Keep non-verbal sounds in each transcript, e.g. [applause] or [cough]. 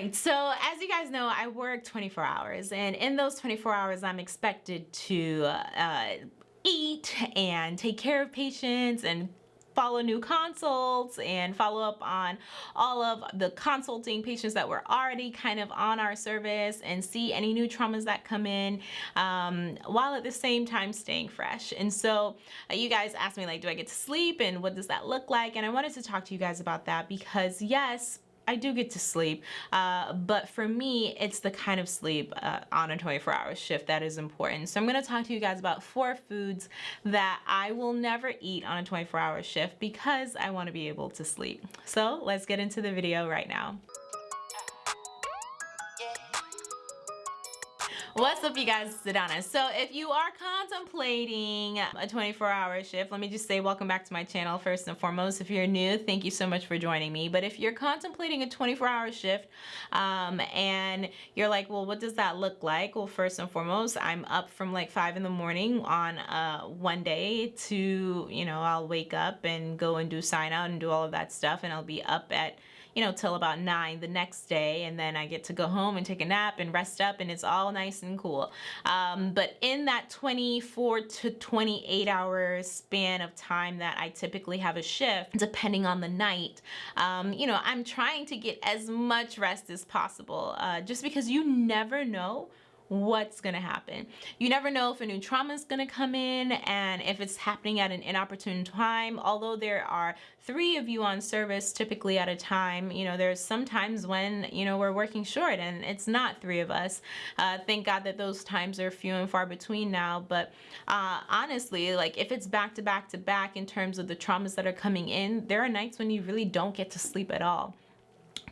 right, so as you guys know, I work 24 hours, and in those 24 hours, I'm expected to uh, eat and take care of patients and follow new consults and follow up on all of the consulting patients that were already kind of on our service and see any new traumas that come in um, while at the same time staying fresh. And so uh, you guys asked me like, do I get to sleep and what does that look like? And I wanted to talk to you guys about that because yes, I do get to sleep, uh, but for me, it's the kind of sleep uh, on a 24 hour shift that is important. So I'm gonna talk to you guys about four foods that I will never eat on a 24 hour shift because I wanna be able to sleep. So let's get into the video right now. What's up you guys, Sedana. So if you are contemplating a 24 hour shift, let me just say welcome back to my channel first and foremost. If you're new, thank you so much for joining me. But if you're contemplating a 24 hour shift um, and you're like, well, what does that look like? Well, first and foremost, I'm up from like five in the morning on uh, one day to, you know, I'll wake up and go and do sign out and do all of that stuff. And I'll be up at you know, till about nine the next day. And then I get to go home and take a nap and rest up and it's all nice and cool. Um, but in that 24 to 28 hour span of time that I typically have a shift, depending on the night, um, you know, I'm trying to get as much rest as possible uh, just because you never know what's gonna happen. You never know if a new trauma is gonna come in and if it's happening at an inopportune time. Although there are three of you on service typically at a time, you know, there's sometimes when, you know, we're working short and it's not three of us. Uh, thank God that those times are few and far between now. But uh, honestly, like if it's back to back to back in terms of the traumas that are coming in, there are nights when you really don't get to sleep at all.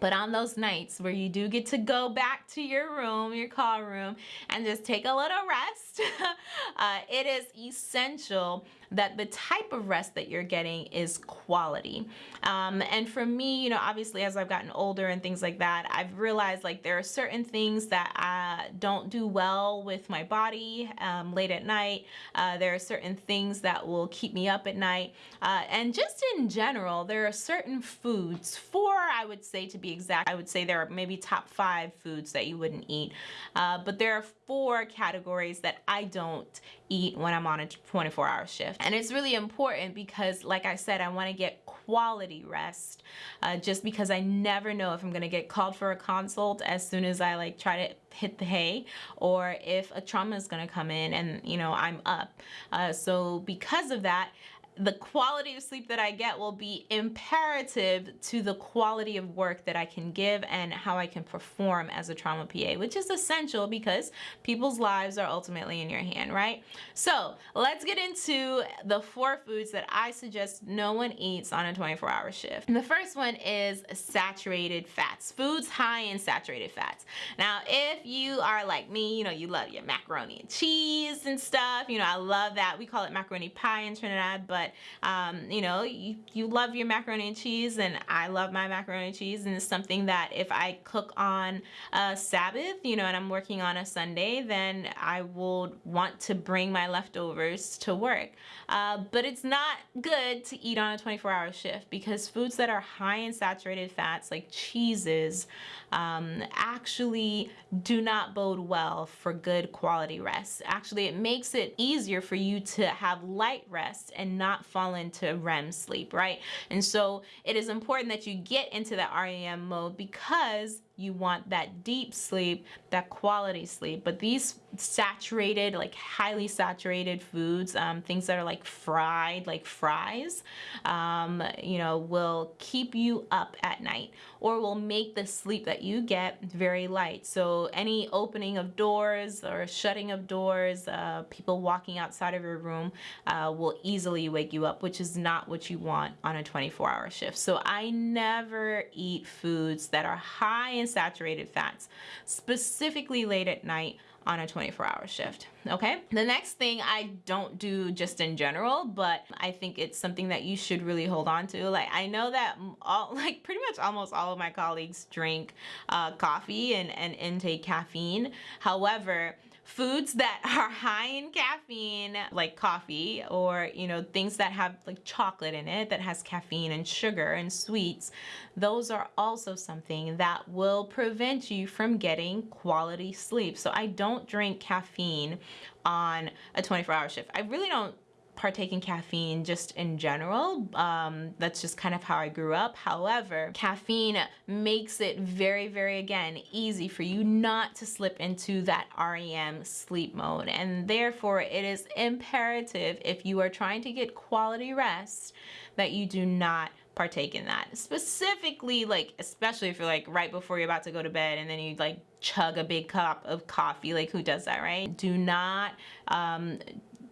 But on those nights where you do get to go back to your room, your call room, and just take a little rest, [laughs] uh, it is essential that the type of rest that you're getting is quality. Um, and for me, you know, obviously as I've gotten older and things like that, I've realized like there are certain things that I don't do well with my body um, late at night. Uh, there are certain things that will keep me up at night. Uh, and just in general, there are certain foods, four I would say to be exact, I would say there are maybe top five foods that you wouldn't eat. Uh, but there are four categories that I don't eat when I'm on a 24 hour shift. And it's really important because like I said, I wanna get quality rest uh, just because I never know if I'm gonna get called for a consult as soon as I like try to hit the hay or if a trauma is gonna come in and you know I'm up. Uh, so because of that, the quality of sleep that I get will be imperative to the quality of work that I can give and how I can perform as a trauma PA, which is essential because people's lives are ultimately in your hand, right? So let's get into the four foods that I suggest no one eats on a 24 hour shift. And the first one is saturated fats, foods high in saturated fats. Now, if you are like me, you know, you love your macaroni and cheese and stuff, you know, I love that. We call it macaroni pie in Trinidad, but but um, you know, you, you love your macaroni and cheese and I love my macaroni and cheese and it's something that if I cook on a Sabbath, you know, and I'm working on a Sunday, then I will want to bring my leftovers to work. Uh, but it's not good to eat on a 24 hour shift because foods that are high in saturated fats like cheeses um, actually do not bode well for good quality rest. Actually, it makes it easier for you to have light rest and not fall into REM sleep, right? And so it is important that you get into that REM mode because you want that deep sleep, that quality sleep. But these saturated, like highly saturated foods, um, things that are like fried, like fries, um, you know, will keep you up at night or will make the sleep that you get very light. So any opening of doors or shutting of doors, uh, people walking outside of your room uh, will easily wake you up, which is not what you want on a 24 hour shift. So I never eat foods that are high in saturated fats, specifically late at night on a 24 hour shift. Okay. The next thing I don't do just in general, but I think it's something that you should really hold on to. Like I know that all [laughs] like pretty much almost all of my colleagues drink uh, coffee and, and intake caffeine. However, foods that are high in caffeine, like coffee, or you know things that have like chocolate in it that has caffeine and sugar and sweets, those are also something that will prevent you from getting quality sleep. So I don't drink caffeine on a 24 hour shift. I really don't partake in caffeine just in general. Um, that's just kind of how I grew up. However, caffeine makes it very, very, again, easy for you not to slip into that REM sleep mode. And therefore, it is imperative if you are trying to get quality rest that you do not partake in that. Specifically, like, especially if you're like right before you're about to go to bed and then you like chug a big cup of coffee. Like, who does that, right? Do not um,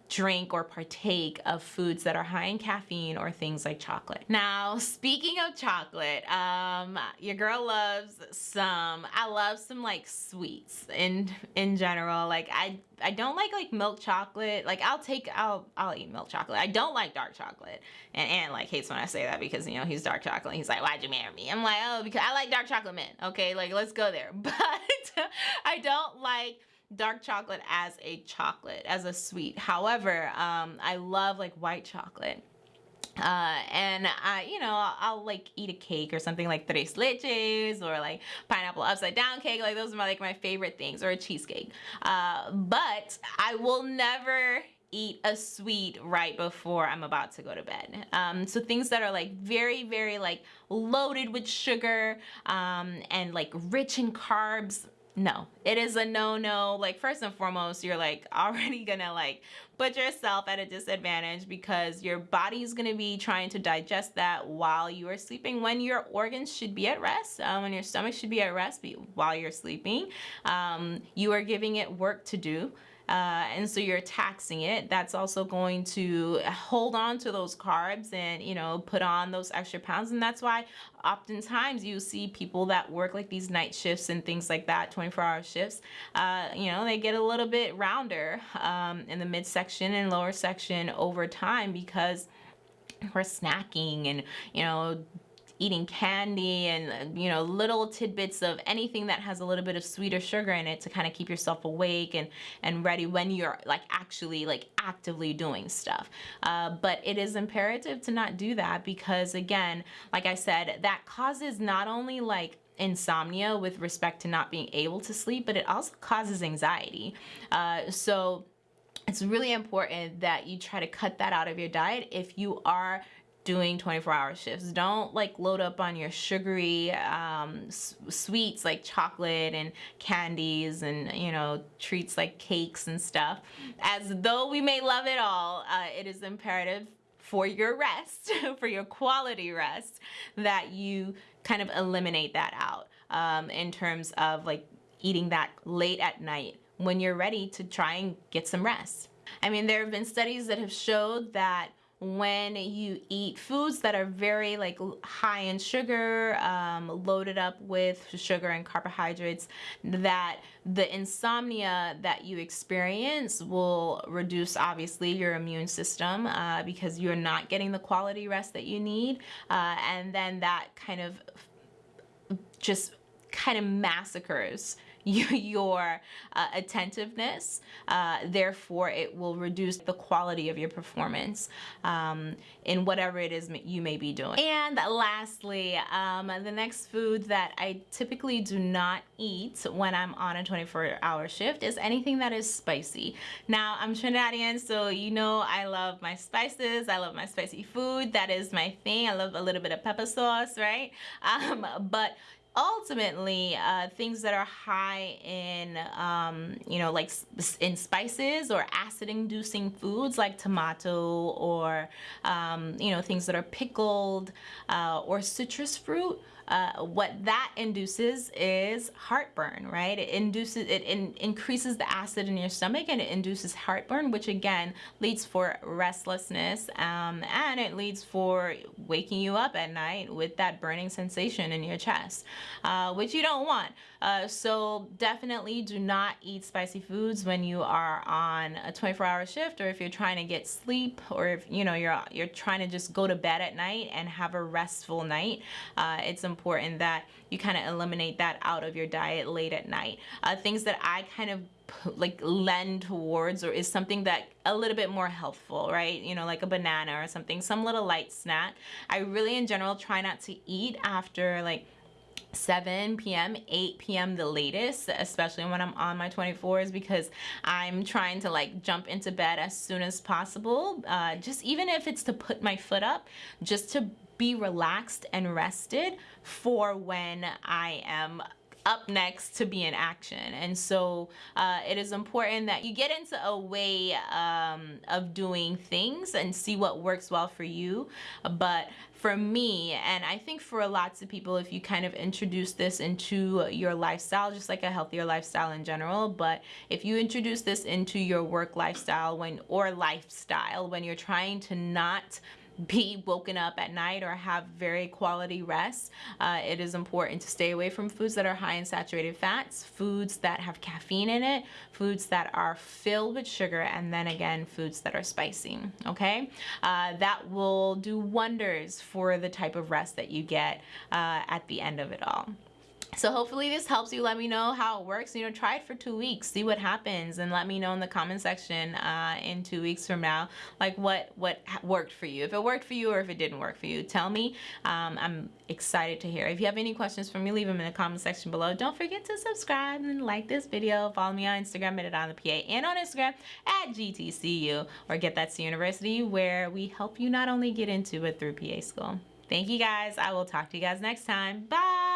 drink or partake of foods that are high in caffeine or things like chocolate. Now, speaking of chocolate, um, your girl loves some, I love some like sweets in, in general. Like I, I don't like like milk chocolate. Like I'll take, I'll, I'll eat milk chocolate. I don't like dark chocolate. And Ant like hates when I say that because, you know, he's dark chocolate. He's like, why'd you marry me? I'm like, oh, because I like dark chocolate men. Okay. Like let's go there. [laughs] But [laughs] I don't like dark chocolate as a chocolate, as a sweet. However, um, I love like white chocolate. Uh, and I, you know, I'll, I'll, like eat a cake or something like tres leches or like pineapple upside down cake. Like those are my, like my favorite things or a cheesecake. Uh, but I will never eat a sweet right before I'm about to go to bed. Um, so things that are like very, very like loaded with sugar um, and like rich in carbs, no it is a no-no. Like first and foremost you're like [laughs] already gonna like put yourself at a disadvantage because your body's gonna be trying to digest that while you are sleeping. When your organs should be at rest um, when your stomach should be at rest while you're sleeping um, you are giving it work to do uh, and so you're taxing it. That's also going to hold on to those carbs and you know put on those extra pounds. And that's why oftentimes you see people that work like these night shifts and things like that 24 hour shifts uh, you know they get a little bit rounder um, in the midsection and lower section over time because we're snacking and you know eating candy and you know little tidbits of anything that has a little bit of sweeter sugar in it to kind of keep yourself awake and and ready when you're like actually like actively doing stuff. Uh, but it is imperative to not do that because again like I said that causes not only like insomnia with respect to not being able to sleep but it also causes anxiety. Uh, so it's really important that you try to cut that out of your diet if you are doing 24 hour shifts. Don't like load up on your sugary um, sweets like chocolate and candies and, you know, treats like cakes and stuff. As though we may love it all, uh, it is imperative for your rest, [laughs] for your quality rest, that you kind of eliminate that out um, in terms of like eating that late at night when you're ready to try and get some rest. I mean, there have been studies that have showed that when you eat foods that are very like high in sugar um, loaded up with sugar and carbohydrates that the insomnia that you experience will reduce obviously your immune system uh, because you're not getting the quality rest that you need uh, and then that kind of just kind of massacres [laughs] your uh, attentiveness. Uh, therefore, it will reduce the quality of your performance um, in whatever it is you may be doing. And lastly, um, the next food that I typically do not eat when I'm on a 24 hour shift is anything that is spicy. Now, I'm Trinidadian, so you know I love my spices. I love my spicy food. That is my thing. I love a little bit of pepper sauce, right? [laughs] Um, but ultimately uh, things that are high in um, you know like in spices or acid inducing foods like tomato or um, you know things that are pickled uh, or citrus fruit uh, what that induces is heartburn, right? It induces, it in, increases the acid in your stomach and it induces heartburn, which again leads for restlessness um, and it leads for waking you up at night with that burning sensation in your chest, uh, which you don't want. Uh, so definitely do not eat spicy foods when you are on a 24 hour shift or if you're trying to get sleep or if you know you're you're trying to just go to bed at night and have a restful night. Uh, it's important important that you kind of eliminate that out of your diet late at night. Uh, things that I kind of like lend towards or is something that a little bit more healthful right you know like a banana or something some little light snack i really in general try not to eat after like 7 p.m., 8 p.m. the latest, especially when I'm on my 24s because I'm trying to like jump into bed as soon as possible. Uh, just even if it's to put my foot up, just to be relaxed and rested for when I am up next to be in action. And so uh, it is important that you get into a way um, of doing things and see what works well for you. But for me, and I think for lots of people, if you kind of introduce this into your lifestyle, just like a healthier lifestyle in general, but if you introduce this into your work lifestyle when or lifestyle when you're trying to not be woken up at night or have very quality rest, uh, it is important to stay away from foods that are high in saturated fats, foods that have caffeine in it, foods that are filled with sugar, and then again, foods that are spicy, okay? Uh, that will do wonders for the type of rest that you get uh, at the end of it all. So hopefully this helps you. Let me know how it works. You know, try it for two weeks, see what happens, and let me know in the comment section uh, in two weeks from now, like what what worked for you. If it worked for you or if it didn't work for you, tell me. Um, I'm excited to hear. If you have any questions for me, leave them in the comment section below. Don't forget to subscribe and like this video. Follow me on Instagram at on the PA and on Instagram at GTCU or Get That to University, where we help you not only get into but through PA school. Thank you guys. I will talk to you guys next time. Bye.